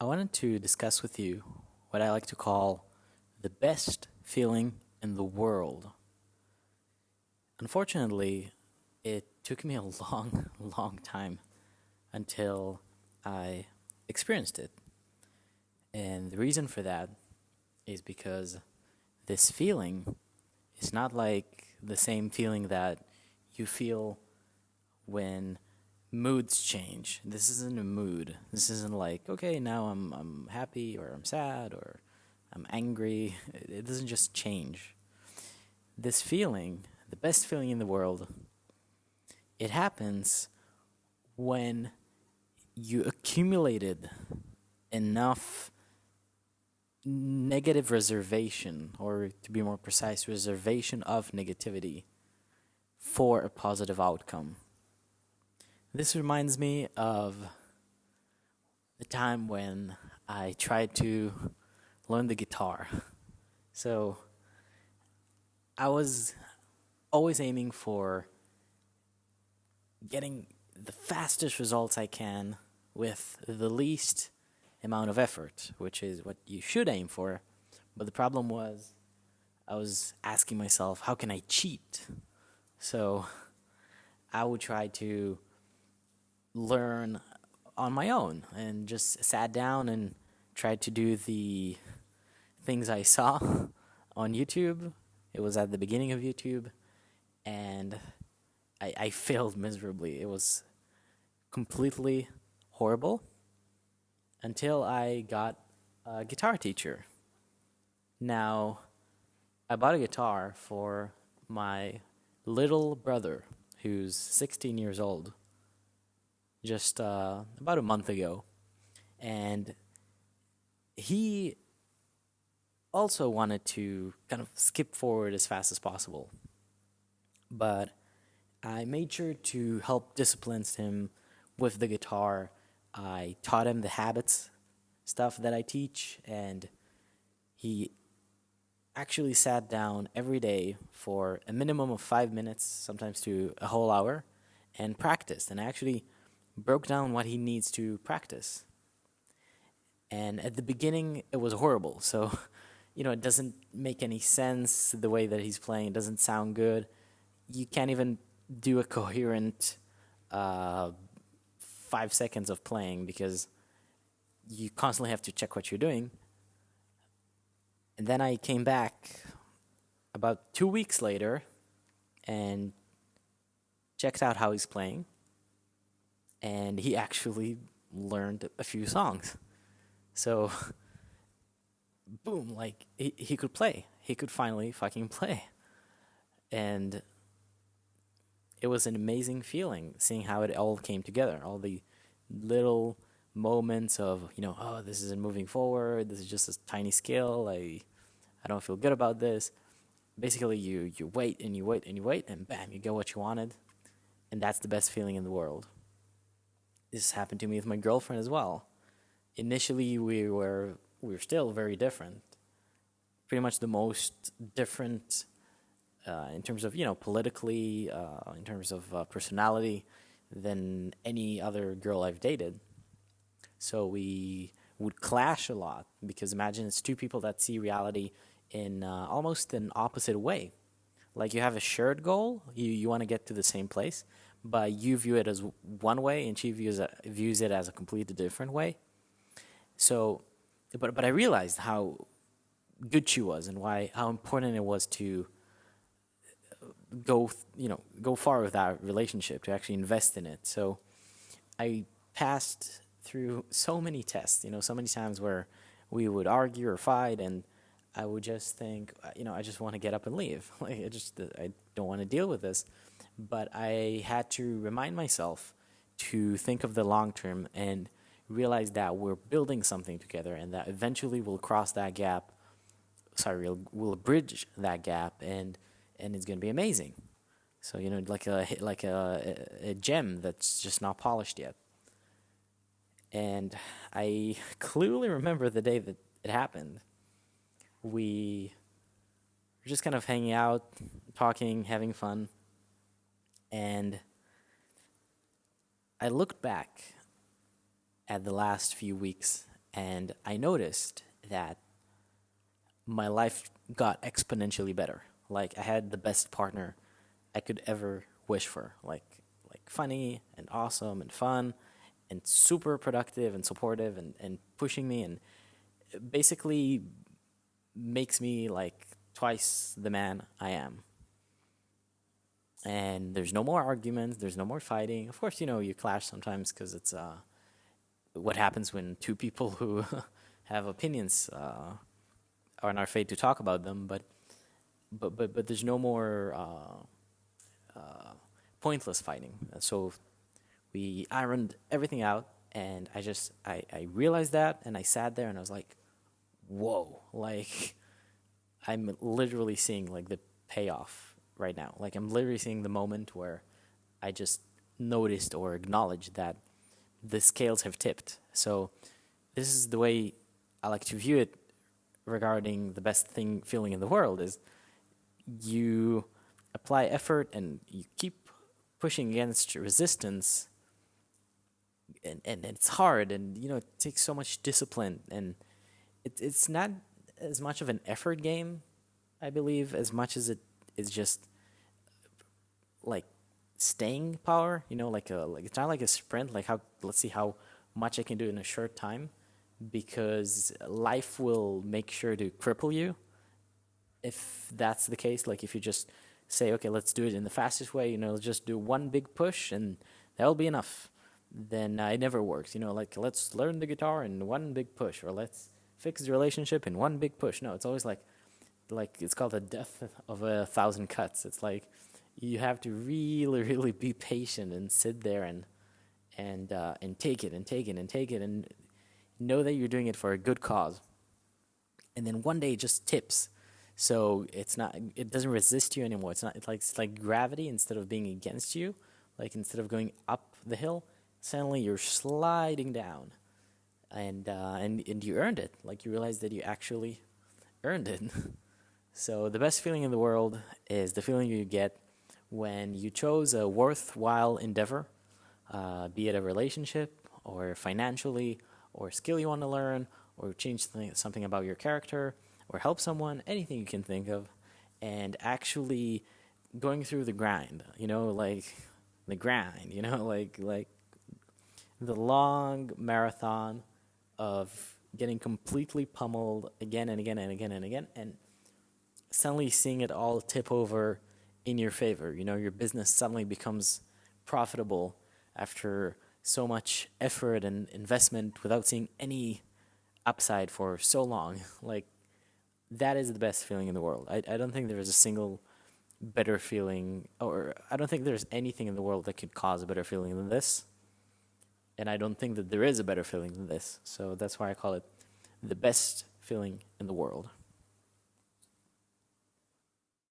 I wanted to discuss with you what I like to call the best feeling in the world. Unfortunately, it took me a long, long time until I experienced it. And the reason for that is because this feeling is not like the same feeling that you feel when moods change. This isn't a mood. This isn't like, okay, now I'm I'm happy or I'm sad or I'm angry. It doesn't just change. This feeling, the best feeling in the world, it happens when you accumulated enough negative reservation, or to be more precise, reservation of negativity for a positive outcome. This reminds me of the time when I tried to learn the guitar. So I was always aiming for getting the fastest results I can with the least amount of effort, which is what you should aim for. But the problem was, I was asking myself, how can I cheat? So I would try to learn on my own and just sat down and tried to do the things I saw on YouTube. It was at the beginning of YouTube, and I, I failed miserably. It was completely horrible until I got a guitar teacher. Now, I bought a guitar for my little brother who's 16 years old just uh, about a month ago. And he also wanted to kind of skip forward as fast as possible. But I made sure to help discipline him with the guitar I taught him the habits stuff that I teach, and he actually sat down every day for a minimum of five minutes, sometimes to a whole hour, and practiced and actually broke down what he needs to practice. And at the beginning, it was horrible. So, you know, it doesn't make any sense the way that he's playing. It doesn't sound good. You can't even do a coherent uh, five seconds of playing because you constantly have to check what you're doing. And then I came back about two weeks later and checked out how he's playing. And he actually learned a few songs. So, boom, like he, he could play. He could finally fucking play. And it was an amazing feeling seeing how it all came together. All the little moments of you know, oh, this isn't moving forward. This is just a tiny skill. I I don't feel good about this. Basically, you you wait and you wait and you wait, and bam, you get what you wanted, and that's the best feeling in the world. This happened to me with my girlfriend as well. Initially, we were we were still very different. Pretty much the most different uh, in terms of you know politically, uh, in terms of uh, personality, than any other girl I've dated. So we would clash a lot because imagine it's two people that see reality in uh, almost an opposite way. Like you have a shared goal, you you want to get to the same place, but you view it as one way, and she views it, views it as a completely different way. So, but but I realized how good she was and why how important it was to go you know go far with that relationship to actually invest in it. So i passed through so many tests you know so many times where we would argue or fight and i would just think you know i just want to get up and leave. Like i just i don't want to deal with this but i had to remind myself to think of the long term and realize that we're building something together and that eventually we'll cross that gap sorry we'll, we'll bridge that gap and and it's going to be amazing. So you know, like a like a, a gem that's just not polished yet. And I clearly remember the day that it happened. We were just kind of hanging out, talking, having fun, and I looked back at the last few weeks and I noticed that my life got exponentially better. Like I had the best partner I could ever wish for. Like like funny and awesome and fun and super productive and supportive and, and pushing me and basically makes me like twice the man I am. And there's no more arguments, there's no more fighting. Of course, you know, you clash sometimes because it's uh, what happens when two people who have opinions uh, are not afraid to talk about them, but but but but there's no more uh, uh, pointless fighting. So we ironed everything out, and I just I I realized that, and I sat there and I was like, whoa, like I'm literally seeing like the payoff right now. Like I'm literally seeing the moment where I just noticed or acknowledged that the scales have tipped. So this is the way I like to view it regarding the best thing feeling in the world is you apply effort and you keep pushing against resistance and, and, it's hard and you know it takes so much discipline and it, it's not as much of an effort game i believe as much as it is just like staying power you know like a like it's not like a sprint like how let's see how much i can do in a short time because life will make sure to cripple you. If that's the case like if you just say okay let's do it in the fastest way you know just do one big push and that'll be enough then uh, it never works you know like let's learn the guitar in one big push or let's fix the relationship in one big push. No it's always like like it's called the death of a thousand cuts. It's like you have to really really be patient and sit there and and uh, and take it and take it and take it and know that you're doing it for a good cause. And then one day it just tips. So it's not it doesn't resist you anymore. It's not it's like it's like gravity instead of being against you like instead of going up the hill suddenly you're sliding down. And uh, and and you earned it. Like you realize that you actually earned it so the best feeling in the world is the feeling you get when you chose a worthwhile endeavor, uh, be it a relationship or financially or skill you want to learn or change something, something about your character or help someone, anything you can think of, and actually going through the grind, you know, like the grind, you know, like like the long marathon of getting completely pummeled again and again and again and again and suddenly seeing it all tip over in your favor. You know, your business suddenly becomes profitable after so much effort and investment without seeing any upside for so long. like, that is the best feeling in the world. I, I don't think there is a single better feeling, or I don't think there's anything in the world that could cause a better feeling than this. And I don't think that there is a better feeling than this. So that's why I call it the best feeling in the world.